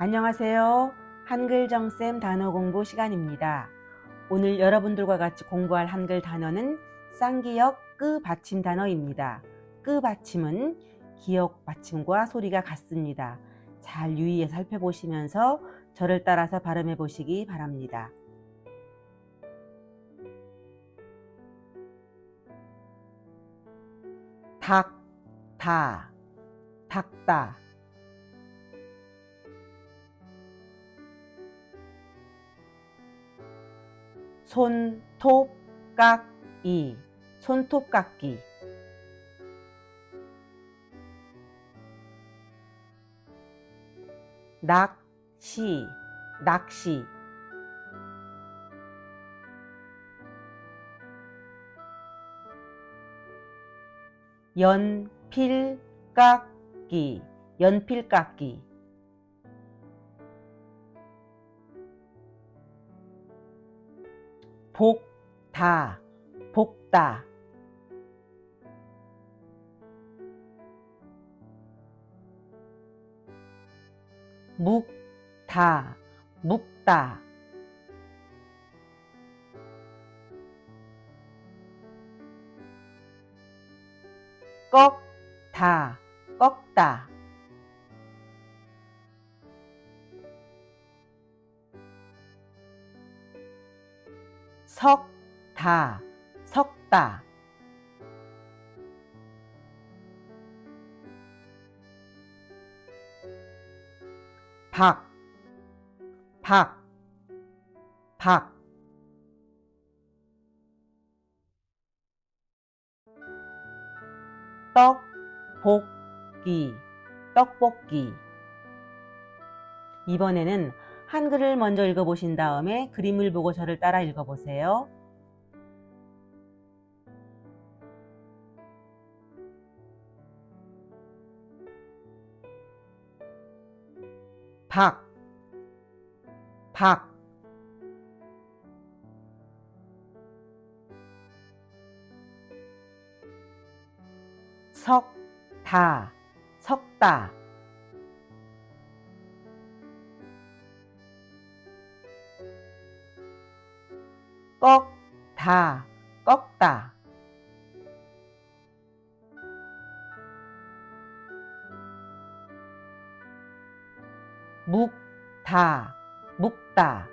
안녕하세요. 한글정쌤 단어 공부 시간입니다. 오늘 여러분들과 같이 공부할 한글 단어는 쌍기역 끄 받침 단어입니다. 끄 받침은 기역 받침과 소리가 같습니다. 잘 유의해 살펴보시면서 저를 따라서 발음해 보시기 바랍니다. 닭, 다, 닭다 손톱깎이. 손톱깎이. 낚시. 낚시. 연필깎기 연필깎이 복다 복다. 묵다 묵다. 꺾다 꺾다 석다 석다. 박, 박, 박. 떡볶이, 떡볶이. 이번에는 한글을 먼저 읽어보신 다음에 그림을 보고 저를 따라 읽어보세요. 박, 박, 석 다, 석다, 꺾다, 꺾다. 묵다, 묵다.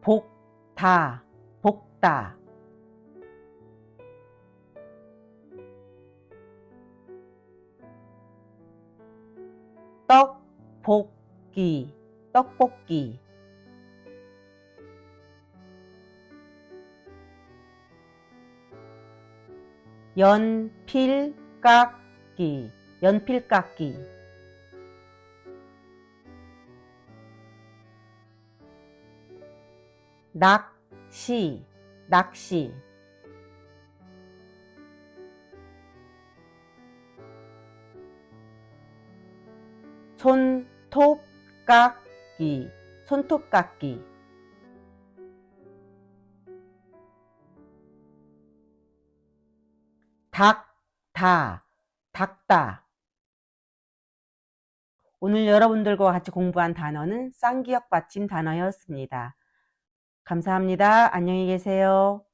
복다, 복다. 볶이, 떡볶이. 연필깎기, 연필깎기. 낚시, 낚시. 손 톱깎기, 손톱깎이. 닭다, 닭다. 오늘 여러분들과 같이 공부한 단어는 쌍기역 받침 단어였습니다. 감사합니다. 안녕히 계세요.